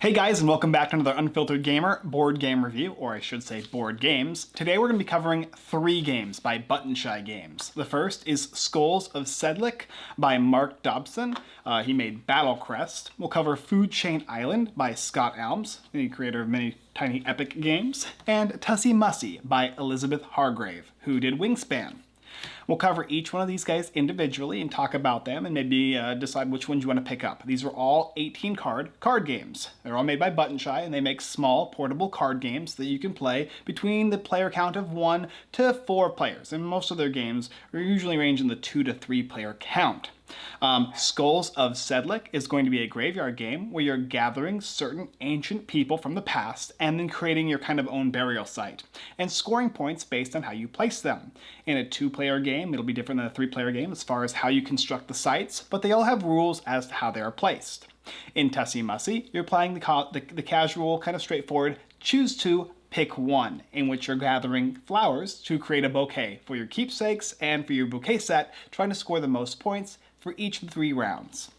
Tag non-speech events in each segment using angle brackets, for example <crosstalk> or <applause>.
Hey guys, and welcome back to another Unfiltered Gamer board game review, or I should say board games. Today we're going to be covering three games by Button Shy Games. The first is Skulls of Sedlec by Mark Dobson. Uh, he made Battle Crest. We'll cover Food Chain Island by Scott Almes, the creator of many tiny epic games. And Tussie Mussie by Elizabeth Hargrave, who did Wingspan. We'll cover each one of these guys individually and talk about them and maybe uh, decide which ones you want to pick up. These are all 18 card card games. They're all made by Button Shy and they make small portable card games that you can play between the player count of one to four players. And most of their games are usually range in the two to three player count. Um, Skulls of Sedlec is going to be a graveyard game where you're gathering certain ancient people from the past and then creating your kind of own burial site and scoring points based on how you place them. In a two-player game, it'll be different than a three-player game as far as how you construct the sites, but they all have rules as to how they are placed. In Tussie Mussie, you're playing the, the, the casual, kind of straightforward, choose to pick one, in which you're gathering flowers to create a bouquet for your keepsakes and for your bouquet set, trying to score the most points for each of the three rounds.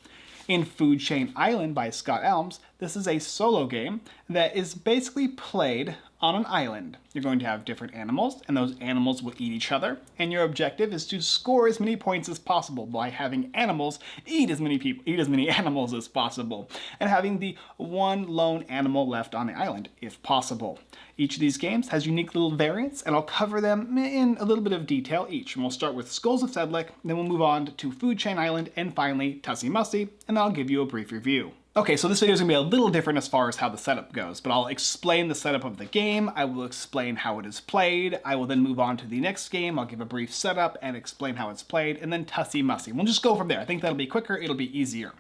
In Food Chain Island by Scott Almes, this is a solo game that is basically played on an island. You're going to have different animals, and those animals will eat each other, and your objective is to score as many points as possible by having animals eat as many people, eat as many <laughs> animals as possible, and having the one lone animal left on the island, if possible. Each of these games has unique little variants, and I'll cover them in a little bit of detail each. And we'll start with Skulls of Sedlec, then we'll move on to Food Chain Island, and finally Tussie Mussie, and I'll give you a brief review. Okay, so this video is going to be a little different as far as how the setup goes, but I'll explain the setup of the game, I will explain how it is played, I will then move on to the next game, I'll give a brief setup and explain how it's played, and then Tussie Mussie. We'll just go from there. I think that'll be quicker, it'll be easier.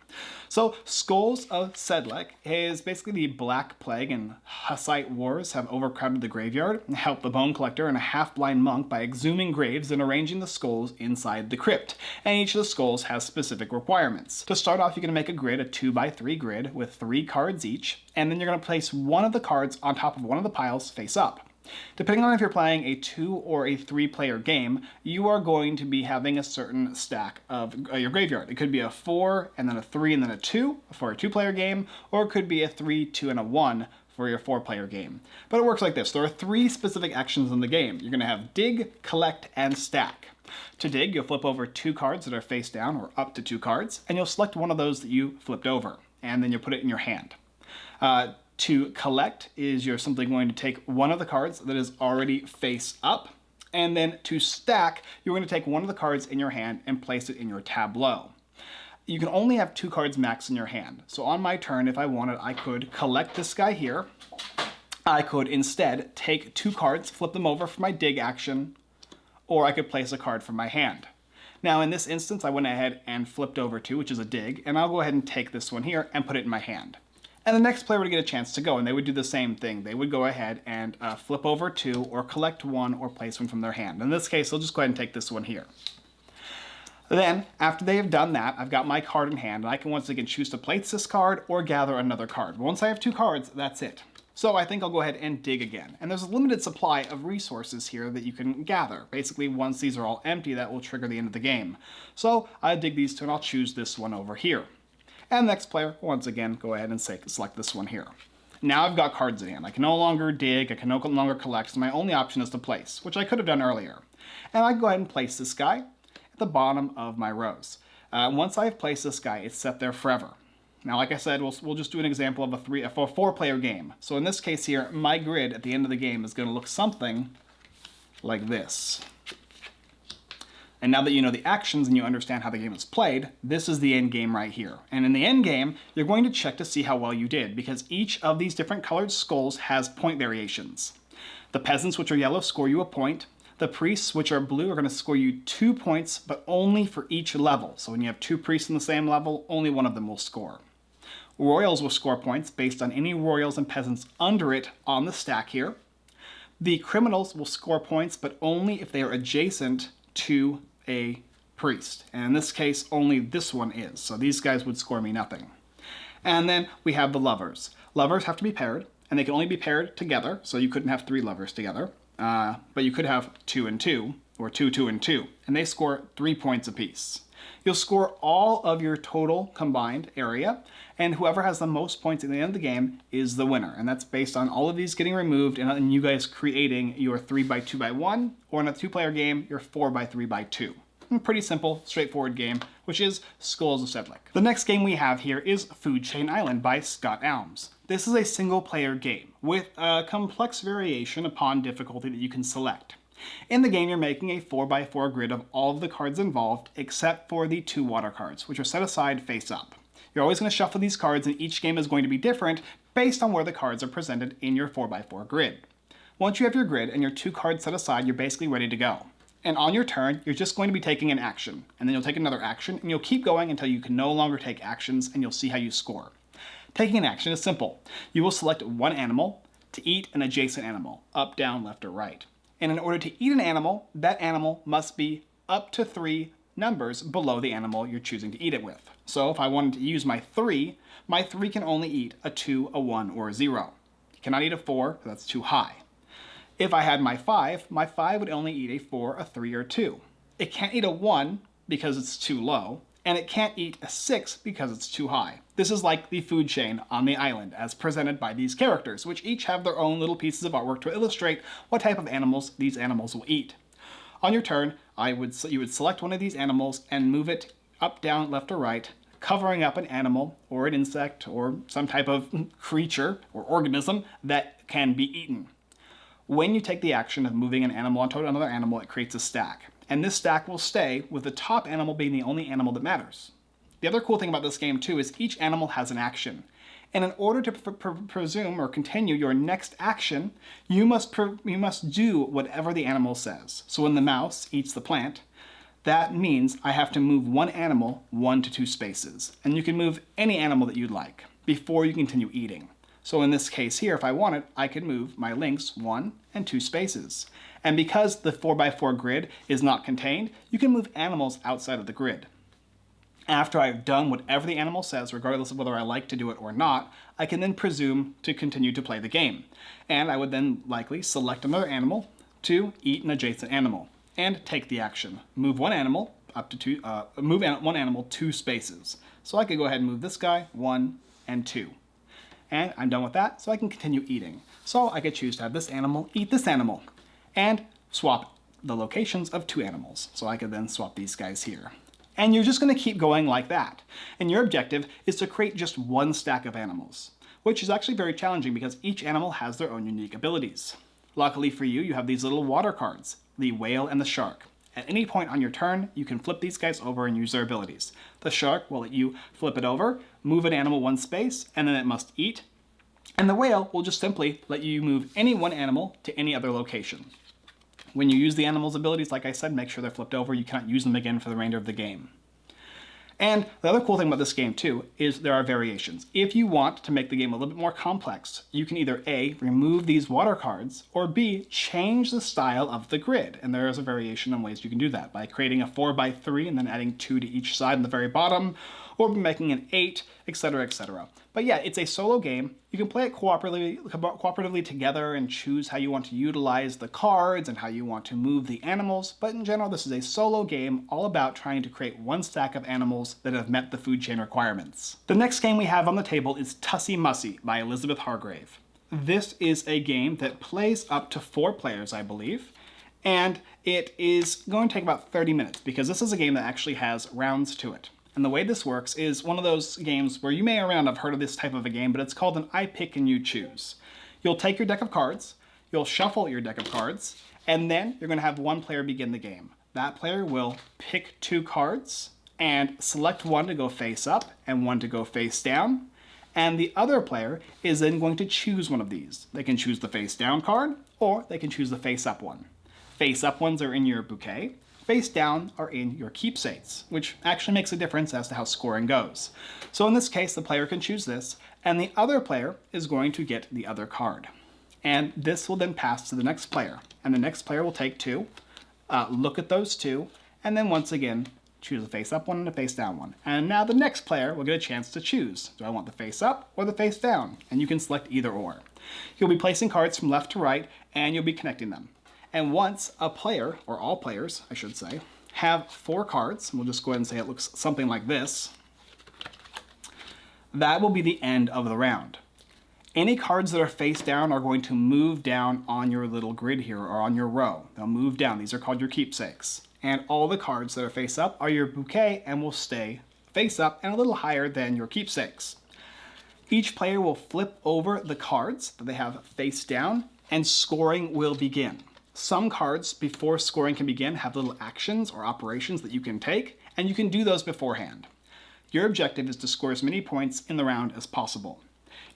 So, Skulls of Sedlec is basically the Black Plague and Hussite wars have overcrowded the graveyard, helped the Bone Collector and a half-blind monk by exhuming graves and arranging the skulls inside the crypt, and each of the skulls has specific requirements. To start off, you're going to make a grid, a 2x3 grid, with three cards each, and then you're going to place one of the cards on top of one of the piles face up. Depending on if you're playing a two or a three player game, you are going to be having a certain stack of uh, your graveyard. It could be a four and then a three and then a two for a two player game, or it could be a three, two, and a one for your four player game. But it works like this. There are three specific actions in the game. You're gonna have dig, collect, and stack. To dig, you'll flip over two cards that are face down or up to two cards, and you'll select one of those that you flipped over, and then you'll put it in your hand. Uh, to collect is you're simply going to take one of the cards that is already face up, and then to stack, you're going to take one of the cards in your hand and place it in your tableau. You can only have two cards max in your hand. So on my turn, if I wanted, I could collect this guy here. I could instead take two cards, flip them over for my dig action, or I could place a card from my hand. Now in this instance, I went ahead and flipped over two, which is a dig, and I'll go ahead and take this one here and put it in my hand and the next player would get a chance to go, and they would do the same thing. They would go ahead and uh, flip over two, or collect one, or place one from their hand. In this case, they'll just go ahead and take this one here. Then, after they have done that, I've got my card in hand, and I can once again choose to place this card or gather another card. Once I have two cards, that's it. So I think I'll go ahead and dig again. And there's a limited supply of resources here that you can gather. Basically, once these are all empty, that will trigger the end of the game. So I dig these two, and I'll choose this one over here. And next player, once again, go ahead and say, select this one here. Now I've got cards in hand. I can no longer dig, I can no longer collect, so my only option is to place, which I could have done earlier. And I go ahead and place this guy at the bottom of my rows. Uh, once I've placed this guy, it's set there forever. Now, like I said, we'll, we'll just do an example of a three, a four player game. So in this case here, my grid at the end of the game is gonna look something like this. And now that you know the actions and you understand how the game is played, this is the end game right here. And in the end game, you're going to check to see how well you did, because each of these different colored skulls has point variations. The peasants, which are yellow, score you a point. The priests, which are blue, are going to score you two points, but only for each level. So when you have two priests in the same level, only one of them will score. Royals will score points based on any royals and peasants under it on the stack here. The criminals will score points, but only if they are adjacent to a priest. And in this case, only this one is. So these guys would score me nothing. And then we have the lovers. Lovers have to be paired, and they can only be paired together, so you couldn't have three lovers together. Uh, but you could have two and two, or two, two, and two, and they score three points apiece. You'll score all of your total combined area, and whoever has the most points at the end of the game is the winner. And that's based on all of these getting removed and, you guys creating your 3 by 2 by 1 or in a two-player game, your 4 by 3 by 2 pretty simple, straightforward game, which is Skulls of Sedlec. The next game we have here is Food Chain Island by Scott Almes. This is a single player game with a complex variation upon difficulty that you can select. In the game, you're making a 4x4 grid of all of the cards involved except for the two water cards, which are set aside face up. You're always going to shuffle these cards and each game is going to be different based on where the cards are presented in your 4x4 grid. Once you have your grid and your two cards set aside, you're basically ready to go. And on your turn, you're just going to be taking an action, and then you'll take another action, and you'll keep going until you can no longer take actions, and you'll see how you score. Taking an action is simple. You will select one animal to eat an adjacent animal, up, down, left, or right. And in order to eat an animal, that animal must be up to three numbers below the animal you're choosing to eat it with. So if I wanted to use my three, my three can only eat a two, a one, or a zero. You cannot eat a four, that's too high. If I had my 5, my 5 would only eat a 4, a 3, or 2. It can't eat a 1 because it's too low, and it can't eat a 6 because it's too high. This is like the food chain on the island as presented by these characters, which each have their own little pieces of artwork to illustrate what type of animals these animals will eat. On your turn, I would you would select one of these animals and move it up, down, left, or right, covering up an animal or an insect or some type of creature or organism that can be eaten. When you take the action of moving an animal onto another animal, it creates a stack. And this stack will stay with the top animal being the only animal that matters. The other cool thing about this game too is each animal has an action. And in order to pr pr presume or continue your next action, you must, you must do whatever the animal says. So when the mouse eats the plant, that means I have to move one animal one to two spaces. And you can move any animal that you'd like before you continue eating. So in this case here, if I wanted, I could move my lynx one and two spaces. And because the 4x4 grid is not contained, you can move animals outside of the grid. After I've done whatever the animal says, regardless of whether I like to do it or not, I can then presume to continue to play the game. And I would then likely select another animal to eat an adjacent animal and take the action. Move one animal up to two, uh, move one animal two spaces. So I could go ahead and move this guy one and two and I'm done with that, so I can continue eating. So I could choose to have this animal eat this animal, and swap the locations of two animals. So I could then swap these guys here. And you're just gonna keep going like that. And your objective is to create just one stack of animals, which is actually very challenging because each animal has their own unique abilities. Luckily for you, you have these little water cards, the whale and the shark. At any point on your turn, you can flip these guys over and use their abilities. The shark will let you flip it over, move an animal one space, and then it must eat. And the whale will just simply let you move any one animal to any other location. When you use the animal's abilities, like I said, make sure they're flipped over. You cannot use them again for the remainder of the game. And the other cool thing about this game too is there are variations. If you want to make the game a little bit more complex, you can either A, remove these water cards, or B, change the style of the grid. And there is a variation on ways you can do that by creating a 4 by 3 and then adding 2 to each side in the very bottom, or be making an 8, etc, etc. But yeah, it's a solo game. You can play it cooperatively, cooperatively together and choose how you want to utilize the cards and how you want to move the animals, but in general this is a solo game all about trying to create one stack of animals that have met the food chain requirements. The next game we have on the table is Tussie Mussie by Elizabeth Hargrave. This is a game that plays up to four players, I believe, and it is going to take about 30 minutes because this is a game that actually has rounds to it. And the way this works is one of those games where you may around have heard of this type of a game, but it's called an I pick and you choose. You'll take your deck of cards, you'll shuffle your deck of cards, and then you're gonna have one player begin the game. That player will pick two cards and select one to go face up and one to go face down. And the other player is then going to choose one of these. They can choose the face down card or they can choose the face up one. Face up ones are in your bouquet face down are in your keepsakes, which actually makes a difference as to how scoring goes. So in this case, the player can choose this, and the other player is going to get the other card. And this will then pass to the next player, and the next player will take two, uh, look at those two, and then once again, choose a face up one and a face down one. And now the next player will get a chance to choose. Do I want the face up or the face down? And you can select either or. You'll be placing cards from left to right, and you'll be connecting them. And once a player, or all players, I should say, have four cards, we'll just go ahead and say it looks something like this, that will be the end of the round. Any cards that are face down are going to move down on your little grid here or on your row. They'll move down. These are called your keepsakes. And all the cards that are face up are your bouquet and will stay face up and a little higher than your keepsakes. Each player will flip over the cards that they have face down and scoring will begin. Some cards before scoring can begin have little actions or operations that you can take and you can do those beforehand. Your objective is to score as many points in the round as possible.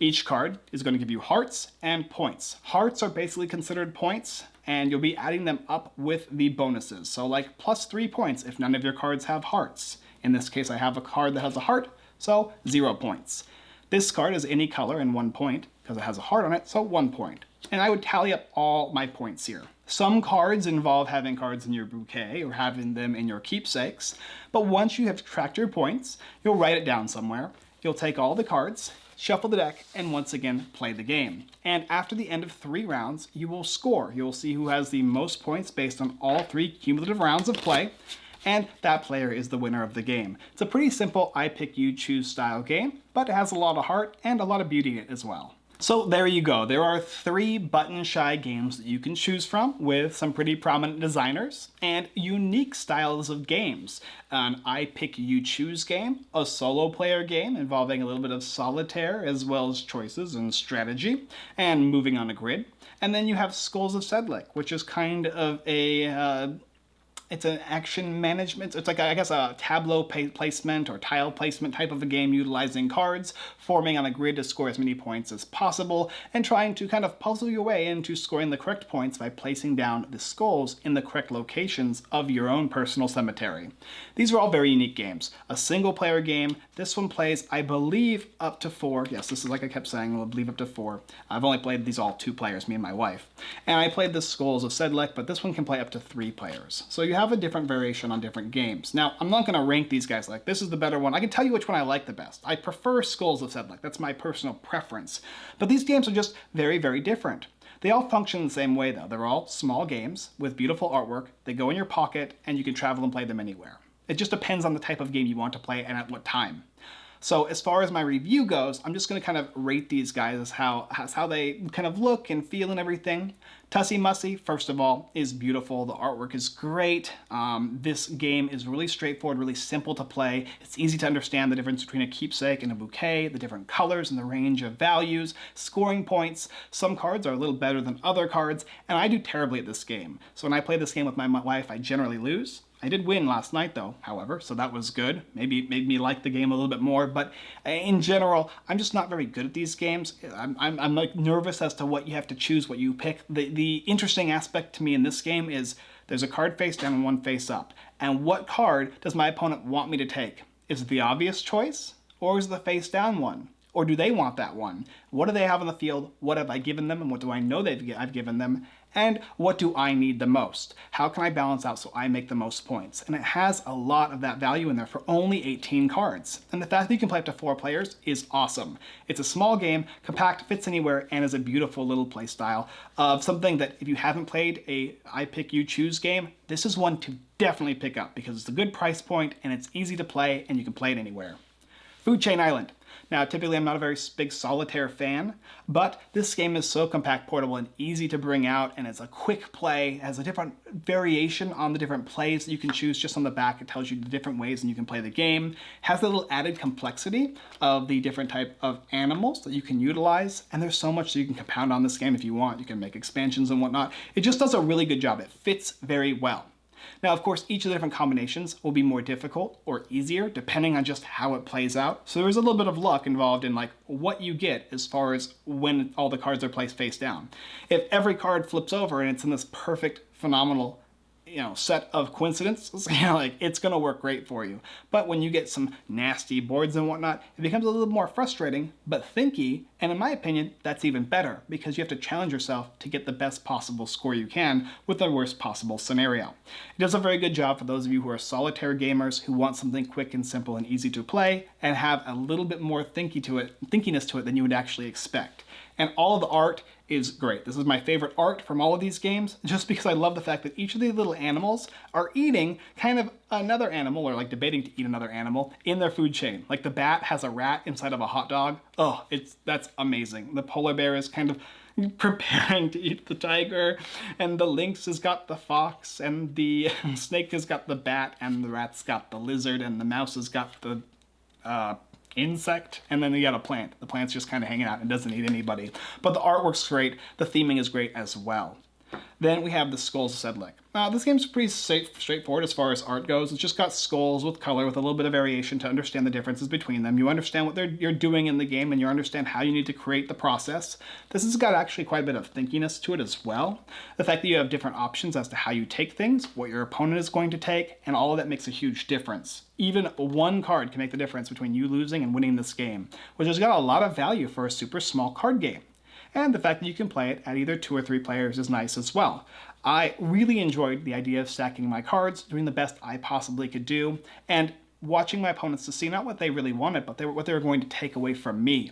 Each card is going to give you hearts and points. Hearts are basically considered points, and you'll be adding them up with the bonuses. So like plus three points if none of your cards have hearts. In this case, I have a card that has a heart, so zero points. This card is any color and one point because it has a heart on it, so one point. And I would tally up all my points here. Some cards involve having cards in your bouquet or having them in your keepsakes, but once you have tracked your points, you'll write it down somewhere. You'll take all the cards, shuffle the deck, and once again play the game. And after the end of three rounds, you will score. You'll see who has the most points based on all three cumulative rounds of play, and that player is the winner of the game. It's a pretty simple I pick you choose style game, but it has a lot of heart and a lot of beauty in it as well. So there you go. There are three button shy games that you can choose from with some pretty prominent designers and unique styles of games. An I pick you choose game, a solo player game involving a little bit of solitaire as well as choices and strategy and moving on a grid. And then you have Skulls of Sedlec, which is kind of a uh, it's an action management. It's like, I guess, a tableau placement or tile placement type of a game utilizing cards, forming on a grid to score as many points as possible, and trying to kind of puzzle your way into scoring the correct points by placing down the skulls in the correct locations of your own personal cemetery. These are all very unique games. A single player game. This one plays, I believe, up to four. Yes, this is like I kept saying, I believe up to four. I've only played these all two players, me and my wife. And I played the Skulls of Sedlec, but this one can play up to three players. So you have have a different variation on different games. Now, I'm not going to rank these guys like this is the better one. I can tell you which one I like the best. I prefer Skulls of Sedlec. That's my personal preference. But these games are just very, very different. They all function the same way though. They're all small games with beautiful artwork. They go in your pocket and you can travel and play them anywhere. It just depends on the type of game you want to play and at what time. So as far as my review goes, I'm just going to kind of rate these guys as how, as how they kind of look and feel and everything. Tussie Mussie, first of all, is beautiful. The artwork is great. Um, this game is really straightforward, really simple to play. It's easy to understand the difference between a keepsake and a bouquet, the different colors and the range of values, scoring points. Some cards are a little better than other cards, and I do terribly at this game. So when I play this game with my wife, I generally lose. I did win last night though, however, so that was good. Maybe it made me like the game a little bit more, but in general, I'm just not very good at these games. I'm, I'm, I'm like nervous as to what you have to choose, what you pick. The, the interesting aspect to me in this game is there's a card face down and one face up. And what card does my opponent want me to take? Is it the obvious choice or is it the face down one? Or do they want that one? What do they have on the field? What have I given them and what do I know they've I've given them? and what do I need the most? How can I balance out so I make the most points? And it has a lot of that value in there for only 18 cards. And the fact that you can play up to four players is awesome. It's a small game, compact, fits anywhere, and is a beautiful little play style of something that if you haven't played a I pick you choose game, this is one to definitely pick up because it's a good price point and it's easy to play and you can play it anywhere. Food Chain Island. Now, typically I'm not a very big solitaire fan, but this game is so compact, portable, and easy to bring out, and it's a quick play, it has a different variation on the different plays that you can choose just on the back. It tells you the different ways and you can play the game. It has a little added complexity of the different type of animals that you can utilize, and there's so much that you can compound on this game if you want. You can make expansions and whatnot. It just does a really good job. It fits very well. Now, of course, each of the different combinations will be more difficult or easier depending on just how it plays out. So there's a little bit of luck involved in like what you get as far as when all the cards are placed face down. If every card flips over and it's in this perfect, phenomenal you know, set of coincidences, <laughs> you know, like it's gonna work great for you. But when you get some nasty boards and whatnot, it becomes a little more frustrating, but thinky, and in my opinion, that's even better because you have to challenge yourself to get the best possible score you can with the worst possible scenario. It does a very good job for those of you who are solitaire gamers who want something quick and simple and easy to play and have a little bit more thinky to it, thinkiness to it than you would actually expect. And all of the art is great. This is my favorite art from all of these games, <laughs> just because I love the fact that each of these little animals are eating kind of another animal or like debating to eat another animal in their food chain. Like the bat has a rat inside of a hot dog. Oh, it's that's amazing. The polar bear is kind of <laughs> preparing to eat the tiger and the lynx has got the fox and the <laughs> snake has got the bat and the rat's got the lizard and the mouse has got the uh, insect and then you got a plant. The plant's just kind of hanging out and doesn't eat anybody. But the artwork's great. The theming is great as well then we have the Skulls of Sedlec. Now, this game's pretty straightforward as far as art goes. It's just got skulls with color with a little bit of variation to understand the differences between them. You understand what you're doing in the game and you understand how you need to create the process. This has got actually quite a bit of thinkiness to it as well. The fact that you have different options as to how you take things, what your opponent is going to take, and all of that makes a huge difference. Even one card can make the difference between you losing and winning this game, which has got a lot of value for a super small card game and the fact that you can play it at either two or three players is nice as well. I really enjoyed the idea of stacking my cards, doing the best I possibly could do, and watching my opponents to see not what they really wanted, but they were, what they were going to take away from me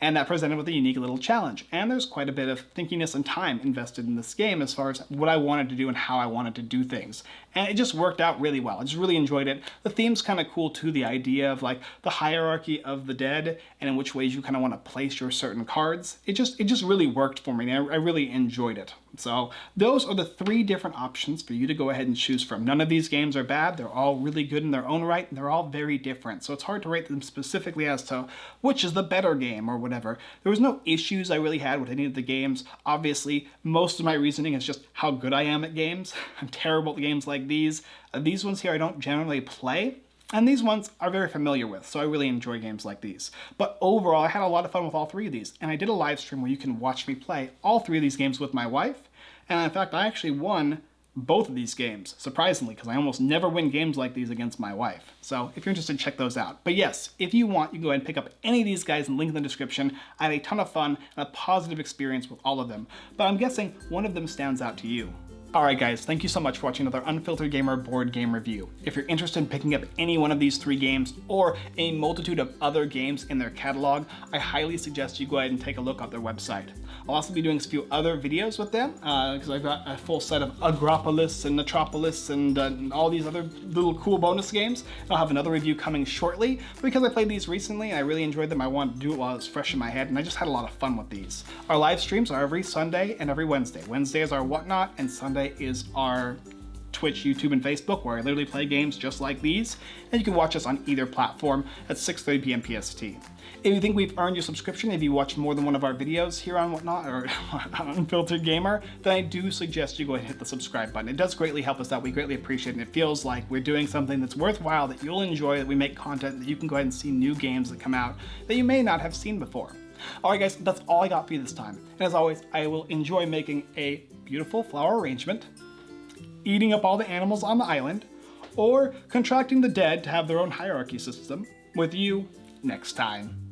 and that presented with a unique little challenge. And there's quite a bit of thinkiness and time invested in this game as far as what I wanted to do and how I wanted to do things. And it just worked out really well. I just really enjoyed it. The theme's kind of cool too, the idea of like the hierarchy of the dead and in which ways you kind of want to place your certain cards. It just, it just really worked for me and I, I really enjoyed it. So those are the three different options for you to go ahead and choose from. None of these games are bad. They're all really good in their own right and they're all very different. So it's hard to rate them specifically as to which is the better game or whatever. There was no issues I really had with any of the games. Obviously, most of my reasoning is just how good I am at games. <laughs> I'm terrible at games like these. Uh, these ones here I don't generally play, and these ones are very familiar with, so I really enjoy games like these. But overall, I had a lot of fun with all three of these, and I did a live stream where you can watch me play all three of these games with my wife, and in fact, I actually won both of these games, surprisingly, because I almost never win games like these against my wife. So if you're interested, check those out. But yes, if you want, you can go ahead and pick up any of these guys and link in the description. I had a ton of fun and a positive experience with all of them, but I'm guessing one of them stands out to you. Alright guys, thank you so much for watching another Unfiltered Gamer board game review. If you're interested in picking up any one of these three games or a multitude of other games in their catalog, I highly suggest you go ahead and take a look at their website. I'll also be doing a few other videos with them because uh, I've got a full set of Agropolis and Metropolis and, uh, and, all these other little cool bonus games. I'll have another review coming shortly because I played these recently and I really enjoyed them. I wanted to do it while it was fresh in my head and I just had a lot of fun with these. Our live streams are every Sunday and every Wednesday. Wednesday is our Whatnot and Sunday is our Twitch, YouTube, and Facebook, where I literally play games just like these, and you can watch us on either platform at 6.30 p.m. PST. If you think we've earned your subscription, if you watch more than one of our videos here on Whatnot, or <laughs> on Unfiltered Gamer, then I do suggest you go ahead and hit the subscribe button. It does greatly help us out. We greatly appreciate it. And it feels like we're doing something that's worthwhile, that you'll enjoy, that we make content, that you can go ahead and see new games that come out that you may not have seen before. Alright guys, that's all I got for you this time. And as always, I will enjoy making a beautiful flower arrangement, eating up all the animals on the island, or contracting the dead to have their own hierarchy system with you next time.